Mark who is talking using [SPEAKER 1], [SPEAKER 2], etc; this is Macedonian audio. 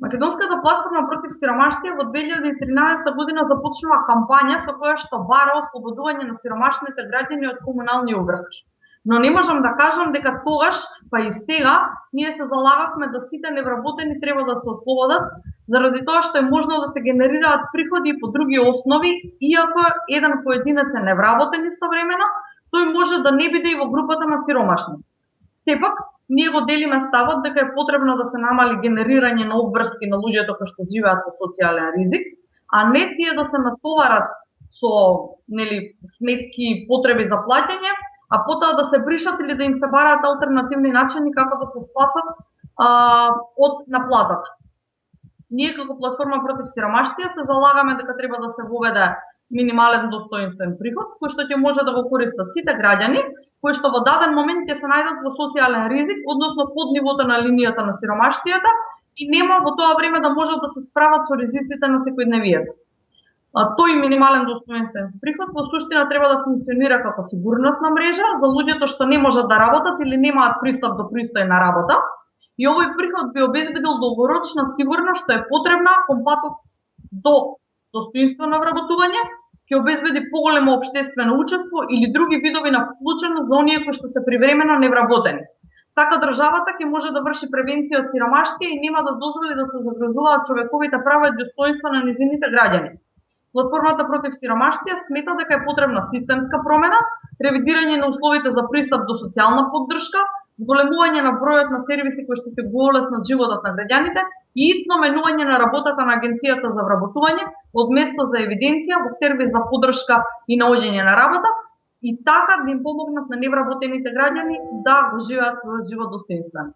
[SPEAKER 1] Македонската платформа против сиромаштија во 2013 година започнува кампања со која што бара ослободување на сиромашните граѓани од комунални обврски. Но не можам да кажам дека тогаш, па и сега, ние се залагавме да сите невработени треба да се ослободат, заради тоа што е можно да се генерираат приходи по други основи, иако еден поединец е невработен истовремено, тој може да не биде и во групата на сиромашни. Сепак, ние го делиме ставот дека е потребно да се намали генерирање на обврски на луѓето кои што живеат со социјален ризик, а не тие да се натоварат со нели сметки и потреби за плаќање, а потоа да се бришат или да им се бараат алтернативни начини како да се спасат а, од наплатата. Ние како платформа против сиромаштија се залагаме дека треба да се воведе минимален достоинствен приход, кој што ќе може да го користат сите граѓани, кои што во даден момент ќе се најдат во социјален ризик, односно под нивото на линијата на сиромаштијата и нема во тоа време да можат да се справат со ризиците на секојдневието. А, тој минимален достоинствен приход во суштина треба да функционира како сигурносна мрежа за луѓето што не можат да работат или немаат пристап до пристојна работа. И овој приход би обезбедил долгорочна сигурност што е потребна кон патот до достоинствено вработување ќе обезбеди поголемо обштествено учество или други видови на вклученост за оние кои што се привремено невработени. Така државата ќе може да врши превенција од сиромаштија и нема да дозволи да се загрозуваат човековите права и достоинства на низините граѓани. Платформата против сиромаштија смета дека е потребна системска промена, ревидирање на условите за пристап до социјална поддршка, зголемување на бројот на сервиси кои што ќе го олеснат животот на граѓаните и итно менување на работата на Агенцијата за вработување од место за евиденција во сервис за поддршка и наоѓање на работа и така да им помогнат на невработените граѓани да го живеат својот живот достоинствено.